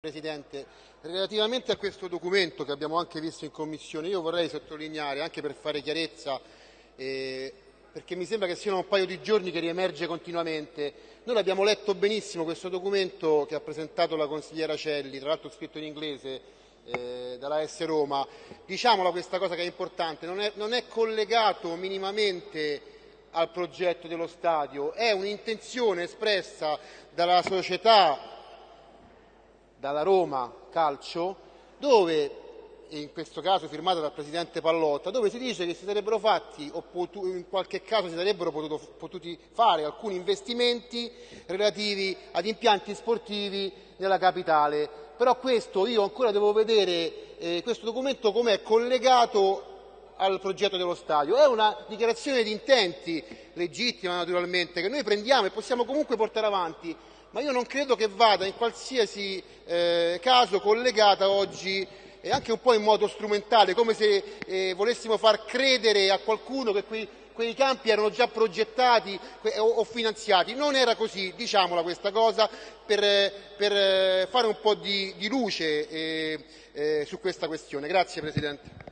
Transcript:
Presidente, relativamente a questo documento che abbiamo anche visto in Commissione, io vorrei sottolineare, anche per fare chiarezza, eh, perché mi sembra che siano un paio di giorni che riemerge continuamente, noi abbiamo letto benissimo questo documento che ha presentato la consigliera Celli, tra l'altro scritto in inglese, eh, dalla S Roma, diciamola questa cosa che è importante, non è, non è collegato minimamente al progetto dello stadio, è un'intenzione espressa dalla società dalla Roma Calcio, dove in questo caso firmata dal presidente Pallotta, dove si dice che si sarebbero fatti o potu- in qualche caso si sarebbero potuto, potuti fare alcuni investimenti relativi ad impianti sportivi nella capitale. Però questo io ancora devo vedere eh, questo documento com'è collegato al progetto dello stadio. È una dichiarazione di intenti legittima naturalmente che noi prendiamo e possiamo comunque portare avanti, ma io non credo che vada in qualsiasi eh, caso collegata oggi e anche un po' in modo strumentale, come se eh, volessimo far credere a qualcuno che quei, quei campi erano già progettati o, o, finanziati. Non era così, diciamola questa cosa, per, per eh, fare un po' di, di luce eh, eh, su questa questione. Grazie Presidente.